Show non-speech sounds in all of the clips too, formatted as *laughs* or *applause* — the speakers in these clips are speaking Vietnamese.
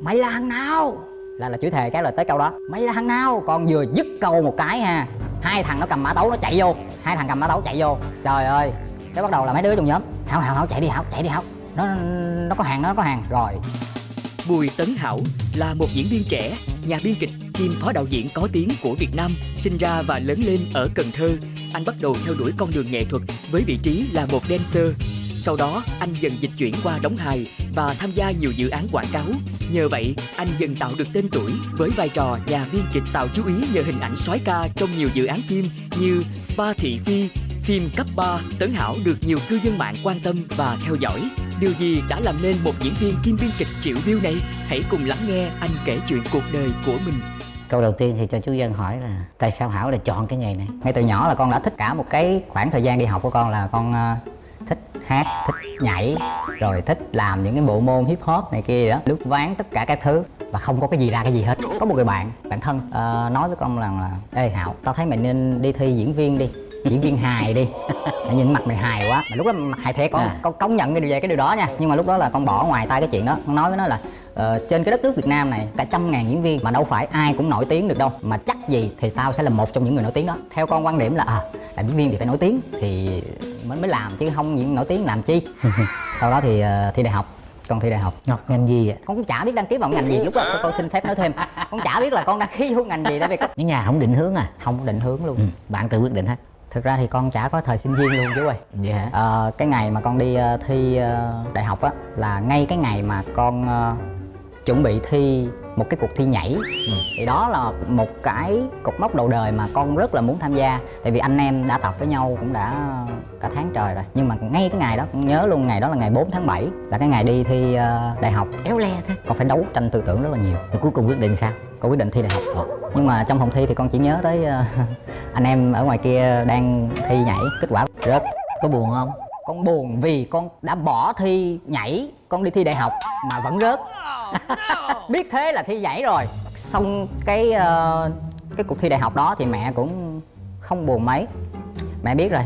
mày là thằng nào? Là là chửi thề cái là tới câu đó. Mày là thằng nào? Con vừa dứt câu một cái ha. Hai thằng nó cầm mã tấu nó chạy vô. Hai thằng cầm mã tấu chạy vô. Trời ơi. Cái bắt đầu là mấy đứa trong nhóm hảo hảo hảo chạy đi hảo chạy đi hảo. Nó nó có hàng nó có hàng. Rồi. Bùi Tấn Hảo là một diễn viên trẻ, nhà biên kịch kiêm phó đạo diễn có tiếng của Việt Nam, sinh ra và lớn lên ở Cần Thơ. Anh bắt đầu theo đuổi con đường nghệ thuật với vị trí là một dancer. Sau đó, anh dần dịch chuyển qua đóng hài và tham gia nhiều dự án quảng cáo. Nhờ vậy, anh dần tạo được tên tuổi với vai trò nhà biên kịch tạo chú ý nhờ hình ảnh soái ca trong nhiều dự án phim như Spa Thị Phi, phim cấp 3, Tấn Hảo được nhiều cư dân mạng quan tâm và theo dõi. Điều gì đã làm nên một diễn viên kim biên kịch triệu view này? Hãy cùng lắng nghe anh kể chuyện cuộc đời của mình. Câu đầu tiên thì cho chú Dân hỏi là tại sao Hảo lại chọn cái nghề này? ngay từ nhỏ là con đã thích cả một cái khoảng thời gian đi học của con là con ờ, hát thích nhảy rồi thích làm những cái bộ môn hip hop này kia đó lướt ván tất cả các thứ và không có cái gì ra cái gì hết. Có một người bạn bạn thân ờ, nói với con rằng là ê hảo tao thấy mày nên đi thi diễn viên đi diễn viên hài đi. *laughs* Mày nhìn mặt mày hài quá. Mà lúc đó mặt hài thiệt con À. con công nhận cái điều về cái điều đó nha. Nhưng mà lúc đó là con bỏ ngoài tay cái chuyện đó. Con nói với nó là ờ, trên cái đất nước Việt Nam này cả trăm ngàn diễn viên mà đâu phải ai cũng nổi tiếng được đâu. Mà chắc gì thì tao sẽ là một trong những người nổi tiếng đó. Theo con quan điểm là à làm diễn viên thì phải nổi tiếng. Thì mới mới làm chứ không những nổi tiếng làm chi *laughs* sau đó thì ờ, thi đại học con thi đại học Ngọc ngành gì vậy? con cũng chả biết đăng ký vào ngành gì lúc đó con, con xin phép nói thêm con chả biết là con đăng ký vô ngành gì tại vì Cái nhà không định hướng à? không định hướng luôn Ừ, bạn tự quyết định hết. thực ra thì con chả có thời sinh viên luôn chú ơi Vậy hả? Ờ, cái ngày mà con đi ờ, thi ờ, đại học á là ngay cái ngày mà con ờ, chuẩn bị thi một cái cuộc thi nhảy. Thì đó là một cái cột mốc đầu đời mà con rất là muốn tham gia. Tại vì anh em đã tập với nhau cũng đã cả tháng trời rồi. Nhưng mà ngay cái ngày đó con nhớ luôn ngày đó là ngày 4 tháng 7 là cái ngày đi thi ờ, đại học Éo le thế. con phải đấu tranh tư tưởng rất là nhiều. Rồi cuối cùng quyết định sao? con quyết định thi đại học. Nhưng mà trong phòng thi thì con chỉ nhớ tới ờ, *laughs* anh em ở ngoài kia đang thi nhảy. Kết quả rớt. Có buồn không? con buồn vì con đã bỏ thi nhảy con đi thi đại học mà vẫn rớt Oh, biết thế là thi giải rồi. Xong cái uh, cái cuộc thi đại học đó thì mẹ cũng không buồn mấy. Mẹ biết rồi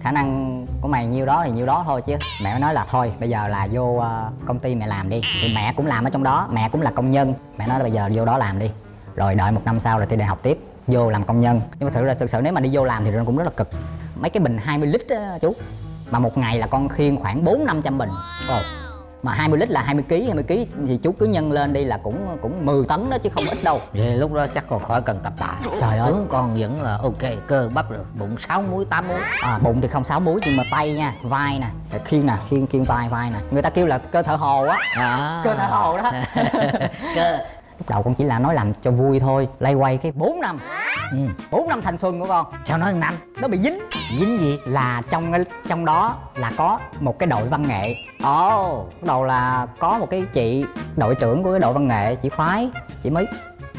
khả năng của mày nhiêu đó thì nhiêu đó thôi chứ. Mẹ mới nói là thôi bây giờ là vô ờ, công ty mẹ làm đi. Thì mẹ cũng làm ở trong đó mẹ cũng là công nhân. Mẹ nói là bây giờ vô đó làm đi. Rồi đợi một năm sau rồi thi đại học tiếp vô làm công nhân. Nhưng mà thử ra thực sự nếu mà đi vô làm thì nó cũng rất là cực. Mấy cái bình 20 lít á chú mà một ngày là con khiêng khoảng 4 500 bình. Oh mà 20 lít là 20 kg 20 kg thì chú cứ nhân lên đi là cũng cũng 10 tấn đó chứ không ít đâu Vậy lúc đó chắc còn khỏi cần tập tạ. Trời ơi. Tướng con vẫn là ok, cơ bắp rồi, bụng 6 múi, 8 múi. à, bụng thì không sáu múi nhưng mà tay nha vai nè rồi khiêng nè khiêng khiêng vai vai nè người ta kêu là cơ thợ hồ á À. cơ thợ hồ đó *laughs* cơ. *laughs* lúc đầu con chỉ là nói làm cho vui thôi lay quay cái 4 năm Ừ. 4 năm thanh xuân của con. Sao nói năm? nó bị dính. Dính gì? là trong trong đó là có một cái đội văn nghệ. Ồ. Oh, bắt đầu là có một cái chị đội trưởng của cái đội văn nghệ chị khoái chị mới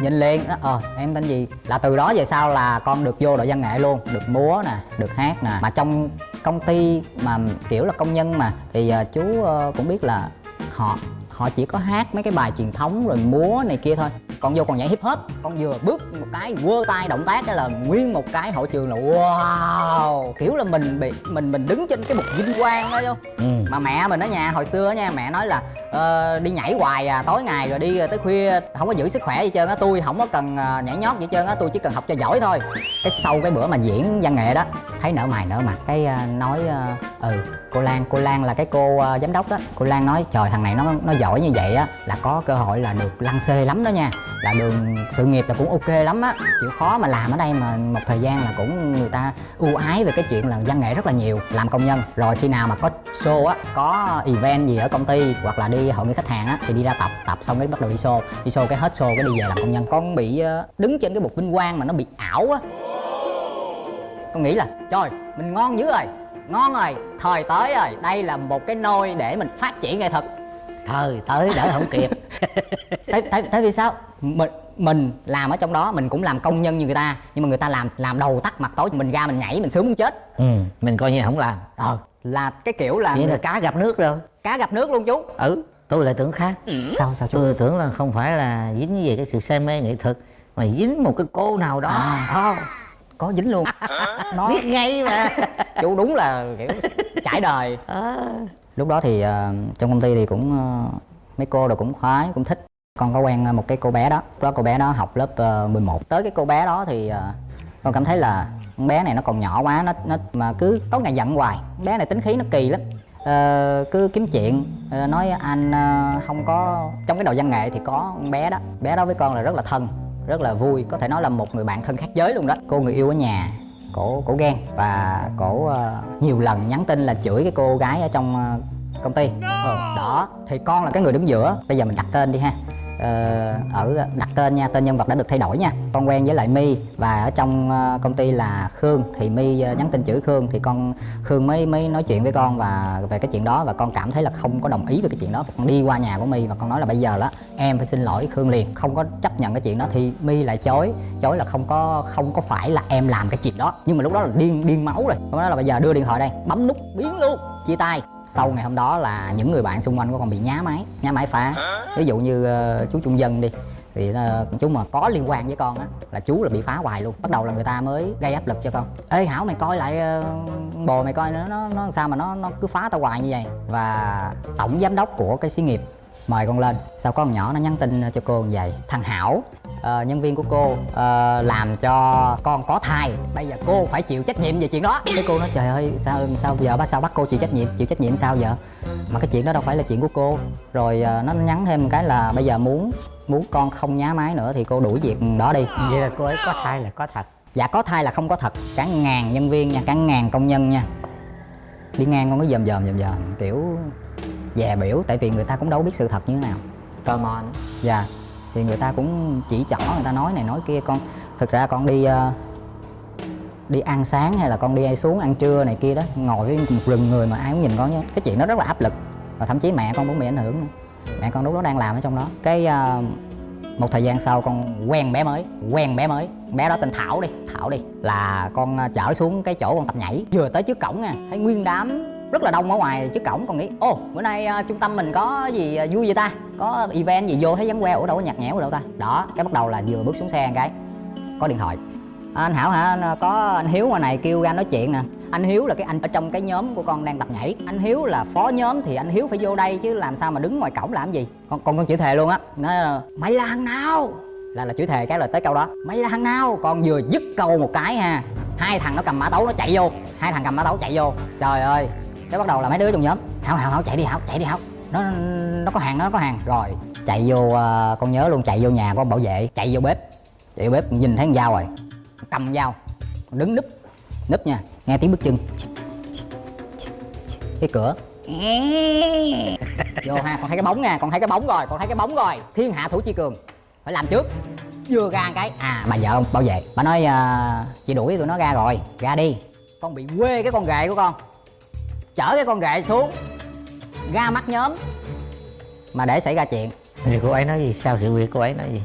nhìn liền. Đó, ờ em tên gì? Là từ đó về sau là con được vô đội văn nghệ luôn. Được múa nè được hát nè. Mà trong công ty mà kiểu là công nhân mà thì ờ, chú ờ, cũng biết là họ họ chỉ có hát mấy cái bài truyền thống rồi múa này kia thôi. Còn vô còn nhảy hip hop. Con vừa bước một cái quơ tay động tác cái là nguyên một cái hội trường là, wow, kiểu là mình bị, mình mình đứng trên cái bục vinh quang đó, vô. Ừ. Ừ. mà mẹ mình đó nhà hồi xưa nha mẹ nói là uh, đi nhảy hoài à tối ngày rồi đi tới khuya không có giữ sức khỏe gì trơn á tôi không có cần ờ, nhảy nhót gì trơn á tôi chỉ cần học cho giỏi thôi. Cái sau cái bữa mà diễn văn nghệ đó thấy nở mày nở mặt cái uh, nói uh, ừ cô Lan cô Lan là cái cô uh, giám đốc đó. Cô Lan nói trời thằng này nó nó giỏi như vậy á là có cơ hội là được lăn xê lắm đó nha là đường, sự nghiệp là cũng ok lắm á. Chịu khó mà làm ở đây mà một thời gian là cũng người ta ưu ái về cái chuyện là văn nghệ rất là nhiều, làm công nhân. Rồi khi nào mà có show á, có event gì ở công ty hoặc là đi hội nghị khách hàng á, thì đi ra tập tập xong cái bắt đầu đi show. Đi show cái hết show, cái đi về làm công nhân. Con bị ờ, đứng trên cái bục vinh quang mà nó bị ảo á. Con nghĩ là, trời, mình ngon dữ rồi, ngon rồi, thời tới rồi, đây là một cái nôi để mình phát triển nghệ thuật. Thời tới đỡ không kịp. *laughs* tại tại tại vì sao mình mình làm ở trong đó mình cũng làm công nhân như người ta nhưng mà người ta làm làm đầu tắt mặt tối mình ra mình nhảy mình sướng muốn chết ừ. Mình coi như không làm. ờ là cái kiểu là Vậy là cá gặp nước rồi. cá gặp nước luôn chú Ừ. Tôi lại tưởng khác. sao sao chú Tôi tưởng là không phải là dính về cái sự say mê nghệ thuật mà dính một cái cô nào đó. À. Ờ, có dính luôn nó biết ngay mà. *laughs* chú đúng là kiểu *laughs* trải đời Ờ lúc đó thì uh, trong công ty thì cũng uh, mấy cô đều cũng khoái cũng thích. Con có quen một cái cô bé đó. Lúc đó cô bé đó học lớp ờ, uh, 11 tới cái cô bé đó thì uh, con cảm thấy là con bé này nó còn nhỏ quá nó nó mà cứ có ngày giận hoài. Con bé này tính khí nó kỳ lắm. Uh, cứ kiếm chuyện uh, nói anh uh, không có trong cái đầu văn nghệ thì có con bé đó. Bé đó với con là rất là thân rất là vui có thể nói là một người bạn thân khác giới luôn đó. Cô người yêu ở nhà cổ cổ ghen và cổ ờ, nhiều lần nhắn tin là chửi cái cô gái ở trong ờ, công ty. Đó thì con là cái người đứng giữa. Bây giờ mình đặt tên đi ha. ờ, Ờ, ở ờ, đặt tên nha, tên nhân vật đã được thay đổi nha. Con quen với lại my và ở trong ờ, công ty là khương. Thì my nhắn tin chữ khương thì con, khương mới mới nói chuyện với con và về cái chuyện đó và con cảm thấy là không có đồng ý về cái chuyện đó. Con đi qua nhà của my và con nói là bây giờ đó, em phải xin lỗi khương liền, không có chấp nhận cái chuyện đó. Thì my lại chối chối là không có không có phải là em làm cái chuyện đó. Nhưng mà lúc đó là điên điên máu rồi. Con nói là bây giờ đưa điện thoại đây, bấm nút biến luôn, chia tay sau ngày hôm đó là những người bạn xung quanh của con bị nhá máy nhá máy phá. Ví dụ như ờ, chú trung dân đi thì ờ, chú mà có liên quan với con á là chú là bị phá hoài luôn. Bắt đầu là người ta mới gây áp lực cho con. Ê hảo mày coi lại ờ, bồ mày coi nó nó, nó sao mà nó nó cứ phá tao hoài như vậy? Và tổng giám đốc của cái xí nghiệp mời con lên. Sau có con nhỏ nó nhắn tin cho cô như vậy? Thằng hảo ờ, nhân viên của cô ờ, làm cho con có thai. Bây giờ cô phải chịu trách nhiệm về chuyện đó. Cái cô nói trời ơi sao sao giờ bắt sao bắt cô chịu trách nhiệm? Chịu trách nhiệm sao giờ? Mà cái chuyện đó đâu phải là chuyện của cô. Rồi ờ, nó nhắn thêm một cái là bây giờ muốn muốn con không nhá máy nữa thì cô đuổi việc đó đi. Vậy là cô ấy có thai là có thật. Dạ có thai là không có thật. Cả ngàn nhân viên nha cả ngàn công nhân nha. Đi ngang con cứ dòm dòm dòm dòm kiểu dè biểu tại vì người ta cũng đâu biết sự thật như thế nào. Tò mò nữa. Dạ thì người ta cũng chỉ trỏ người ta nói này nói kia con thực ra con đi ờ, đi ăn sáng hay là con đi xuống ăn trưa này kia đó ngồi với một rừng người mà ai cũng nhìn con nhé cái chuyện đó rất là áp lực và thậm chí mẹ con cũng bị ảnh hưởng nữa. Mẹ con lúc đó đang làm ở trong đó. Cái ờ, một thời gian sau con quen bé mới quen bé mới. Bé đó tên thảo đi thảo đi là con ờ, chở xuống cái chỗ con tập nhảy. Vừa tới trước cổng nha thấy nguyên đám rất là đông ở ngoài trước cổng con nghĩ ô bữa nay uh, trung tâm mình có gì uh, vui vậy ta? Có event gì vô thấy vắng queo ở đâu có nhạt nhẽo ở đâu ta? Đó cái bắt đầu là vừa bước xuống xe cái có điện thoại. "À, anh hảo hả? À, có anh hiếu ngoài này kêu ra nói chuyện nè. Anh hiếu là cái anh ở trong cái nhóm của con đang tập nhảy. Anh hiếu là phó nhóm thì anh hiếu phải vô đây chứ làm sao mà đứng ngoài cổng làm gì? Con con con chữ thề luôn á. Nói mày là thằng nào? Là là chữ thề cái là tới câu đó. Mày là thằng nào? Con vừa dứt câu một cái ha hai thằng nó cầm mã tấu nó chạy vô hai thằng cầm mã tấu chạy vô. Trời ơi cái bắt đầu là mấy đứa trong nhóm hảo hảo hảo chạy đi hảo chạy đi hảo. Nó nó có hàng nó có hàng. Rồi chạy vô ờ, con nhớ luôn chạy vô nhà của ông bảo vệ chạy vô bếp. Chạy vô bếp nhìn thấy con dao rồi. Cầm dao đứng núp núp nha nghe tiếng bước chân. Cái cửa. Vô ha con thấy cái bóng nha con thấy cái bóng rồi con thấy cái bóng rồi. Thiên hạ thủ chi cường phải làm trước. Vừa ra cái à bà vợ ông bảo vệ bà nói uh, chị đuổi tụi nó ra rồi ra đi. Con bị quê cái con ghệ của con chở cái con ghệ xuống ra mắt nhóm mà để xảy ra chuyện. Thì cô ấy nói gì? Sao sự việc cô ấy nói gì?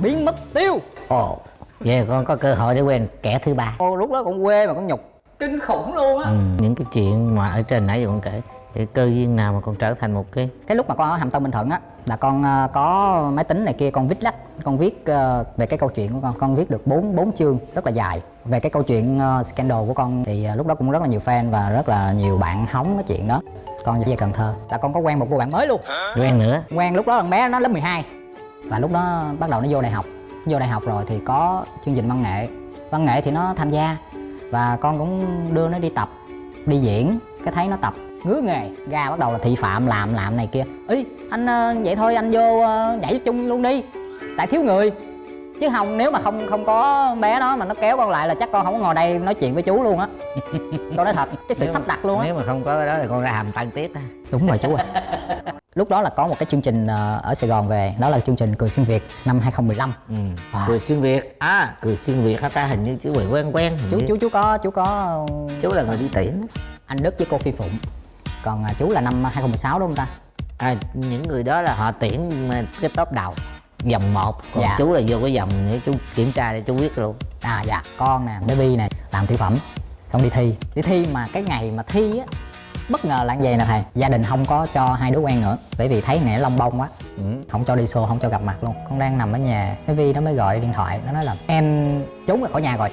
Biến mất tiêu. Ồ vậy con có cơ hội để quen kẻ thứ ba. Cô lúc đó cũng quê mà con nhục. Kinh khủng luôn á. Ừ. những cái chuyện mà ở trên nãy giờ con kể thì cơ duyên nào mà con trở thành một cái cái lúc mà con ở hàm tân bình thuận á là con ờ, có máy tính này kia con viết lách con viết ờ, về cái câu chuyện của con. Con viết được bốn bốn chương rất là dài. Về cái câu chuyện ờ, scandal của con thì lúc đó cũng rất là nhiều fan và rất là nhiều bạn hóng cái chuyện đó. Con về Cần Thơ. Là con có quen một cô bạn mới luôn. Quen nữa? Quen lúc đó thằng bé nó lớp 12 và lúc đó bắt đầu nó vô đại học. Vô đại học rồi thì có chương trình văn nghệ. Văn nghệ thì nó tham gia. Và con cũng đưa nó đi tập đi diễn. Cái thấy nó tập ngứa nghề ra bắt đầu là thị phạm làm làm này kia. Ý anh ờ, vậy thôi anh vô ờ, nhảy chung luôn đi. Tại thiếu người. Chứ không nếu mà không không có bé đó mà nó kéo con lại là chắc con không có ngồi đây nói chuyện với chú luôn á. *laughs* Con nói thật cái sự Nếu- sắp đặt luôn á. nếu mà không có cái đó thì con ra hàm tân tiếp á. Đúng rồi chú ạ. Lúc đó là có một cái chương trình ờ, ở Sài Gòn về. Đó là chương trình cười xuyên Việt năm 2015 ừ. À. cười xuyên việt. À. Cười xuyên việt hả ta? Hình như chú bị quen quen chú như. chú chú có chú có chú là người đi tiễn anh Đức với cô Phi Phụng còn à, chú là năm 2016 đúng không ta? À, những người đó là họ tiễn mà cái top đầu vòng 1 còn Dạ. chú là vô cái vòng để chú kiểm tra để chú biết luôn. À dạ. Con nè baby nè làm tiểu phẩm xong đi thi. Đi thi mà cái ngày mà thi á bất ngờ là vậy nè thầy. Gia đình không có cho hai đứa quen nữa bởi vì thấy nè lông bông quá. Ừ. không cho đi show không cho gặp mặt luôn. Con đang nằm ở nhà cái vi nó mới gọi điện thoại nó nói là em trốn ra khỏi nhà rồi.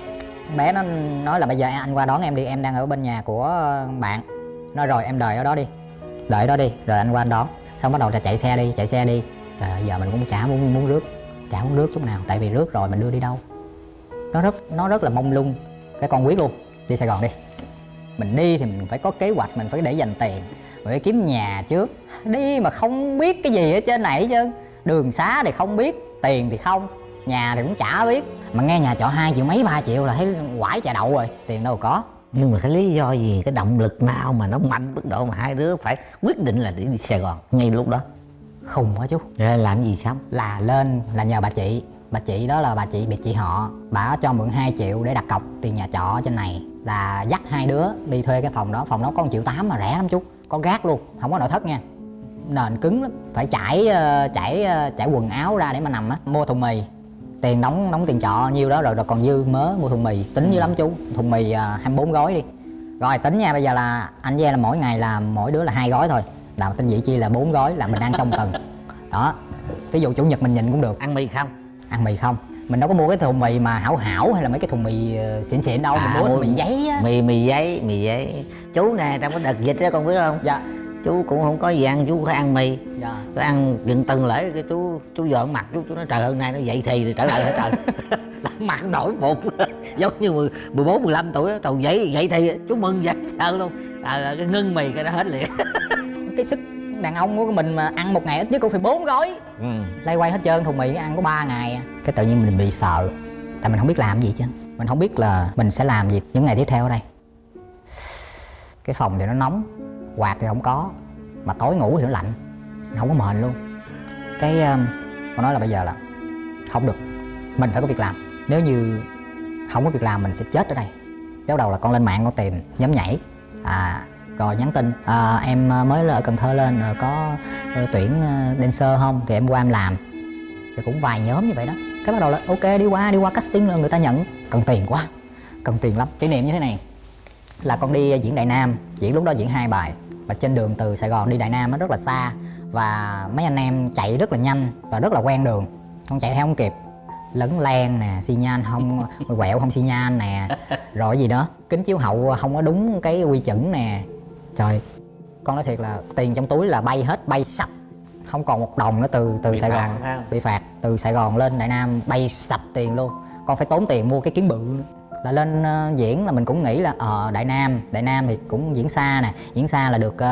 Bé nó nói là bây giờ anh qua đón em đi em đang ở bên nhà của bạn nói rồi, em đợi ở đó đi. Đợi ở đó đi, rồi anh qua anh đón. Xong bắt đầu là chạy xe đi, chạy xe đi. Trời ơi, giờ mình cũng chả muốn muốn rước, chả muốn rước chút nào. Tại vì rước rồi mình đưa đi đâu. Nó rất nó rất là mông lung. Cái con quyết luôn, đi sài gòn đi. Mình đi thì mình phải có kế hoạch, mình phải để dành tiền. Mình phải kiếm nhà trước. Đi mà không biết cái gì ở trên này chứ đường xá thì không biết, tiền thì không. Nhà thì cũng chả biết. Mà nghe nhà trọ hai triệu mấy, ba triệu là thấy quải trà đậu rồi. Tiền đâu có nhưng mà cái lý do gì cái động lực nào mà nó mạnh mức độ mà hai đứa phải quyết định là để đi sài gòn ngay lúc đó? Khùng quá chú. Rồi làm gì xong là lên là nhờ bà chị. Bà chị đó là bà chị biệt chị họ. Bà cho mượn 2 triệu để đặt cọc tiền nhà trọ trên này là dắt hai đứa đi thuê cái phòng đó. Phòng đó có 1 triệu tám mà rẻ lắm chú. Có gác luôn không có nội thất nha. Nền cứng lắm. Phải trải ờ, trải ờ, trải quần áo ra để mà nằm á mua thùng mì tiền đóng đóng tiền trọ nhiêu đó rồi rồi còn dư mớ mua thùng mì. Tính dữ lắm chú thùng mì uh, 24 gói đi. Rồi tính nha bây giờ là anh với em là mỗi ngày là mỗi đứa là hai gói thôi. Là tinh vị chi là bốn gói là mình ăn trong tuần. *laughs* Đó ví dụ chủ nhật mình nhịn cũng được. Ăn mì không? Ăn mì không. Mình đâu có mua cái thùng mì mà hảo hảo hay là mấy cái thùng mì ờ, xịn xịn đâu. À, mình mua mì giấy á. mì mì giấy mì giấy. Chú nè trong cái đợt dịch đó con biết không? Dạ chú cũng không có gì ăn chú phải ăn mì. Dạ. Tôi ăn gần tuần lễ cái chú chú dọn mặt chú chú nói trời hôm nay nó dậy thì rồi trở lại hả trời? *laughs* Mặt nổi bụng *laughs* giống như mười- 14, 15 tuổi đó trời dậy dậy thì chú mừng dậy *laughs* sợ luôn. À, cái ngưng mì cái đó hết liền. Cái sức đàn ông của mình mà ăn một ngày ít nhất cũng phải bốn gói. Ừ. lay quay hết trơn thùng mì ăn có 3 ngày. À. cái tự nhiên mình bị sợ. Tại mình không biết làm gì chứ mình không biết là mình sẽ làm gì những ngày tiếp theo ở đây. Cái phòng thì nó nóng quạt thì không có mà tối ngủ thì nó lạnh không có mền luôn. Cái ờ, con nói là bây giờ là không được mình phải có việc làm. Nếu như không có việc làm mình sẽ chết ở đây. Bắt đầu là con lên mạng con tìm nhóm nhảy à rồi nhắn tin à, em ờ, mới ở Cần Thơ lên có tuyển dancer không? Thì em qua em làm. Thì cũng vài nhóm như vậy đó. Cái bắt đầu là ok đi qua đi qua casting rồi người ta nhận. Cần tiền quá cần tiền lắm. Kỷ niệm như thế này là con đi diễn Đại Nam diễn lúc đó diễn hai bài và trên đường từ Sài Gòn đi Đại Nam nó rất là xa. Và mấy anh em chạy rất là nhanh và rất là quen đường. Con chạy theo không kịp. Lấn len nè xi nhan không *laughs* quẹo không xi nhan nè. Rồi gì đó kính chiếu hậu không có đúng cái quy chuẩn nè. Trời con nói thiệt là tiền trong túi là bay hết bay sạch không còn một đồng nữa từ từ Bị Sài phạt Gòn. bị phạt. Từ Sài Gòn lên Đại Nam bay sạch tiền luôn. Con phải tốn tiền mua cái kiến bự nữa là lên ờ, diễn là mình cũng nghĩ là ờ Đại Nam Đại Nam thì cũng diễn xa nè, diễn xa là được ờ,